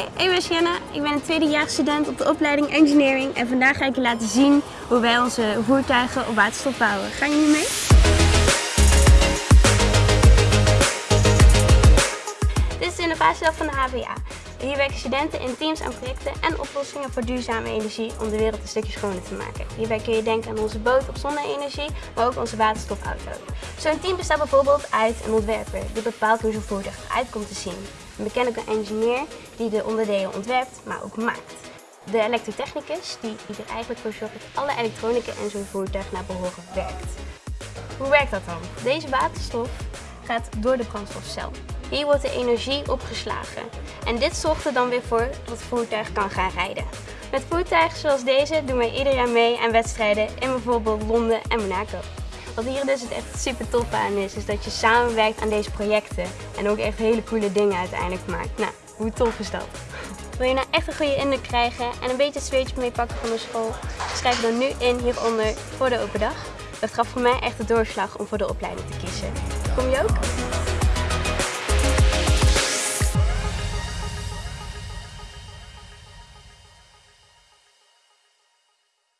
Ik ben Sienna, ik ben een tweedejaars student op de opleiding Engineering en vandaag ga ik je laten zien hoe wij onze voertuigen op waterstof bouwen. Gaan jullie mee? Dit is de innovatiedag van de HVA. Hier werken studenten in teams aan projecten en oplossingen voor duurzame energie om de wereld een stukje schoner te maken. Hierbij kun je denken aan onze boot op zonne-energie, maar ook onze waterstofauto. Zo'n team bestaat bijvoorbeeld uit een ontwerper die bepaalt hoe zo'n voertuig eruit komt te zien. Een mechanical engineer die de onderdelen ontwerpt, maar ook maakt. De elektrotechnicus die, er eigenlijk voor zorgt dat alle elektronica in zo'n voertuig naar behoren werkt. Hoe werkt dat dan? Deze waterstof gaat door de brandstofcel. Hier wordt de energie opgeslagen. En dit zorgt er dan weer voor dat het voertuig kan gaan rijden. Met voertuigen zoals deze doen wij ieder jaar mee aan wedstrijden in bijvoorbeeld Londen en Monaco. Wat hier dus echt super tof aan is, is dat je samenwerkt aan deze projecten en ook echt hele coole dingen uiteindelijk maakt. Nou, hoe tof is dat? Wil je nou echt een goede indruk krijgen en een beetje het zweetje meepakken van de school? Schrijf dan nu in hieronder voor de open dag. Dat gaf voor mij echt de doorslag om voor de opleiding te kiezen. Kom je ook?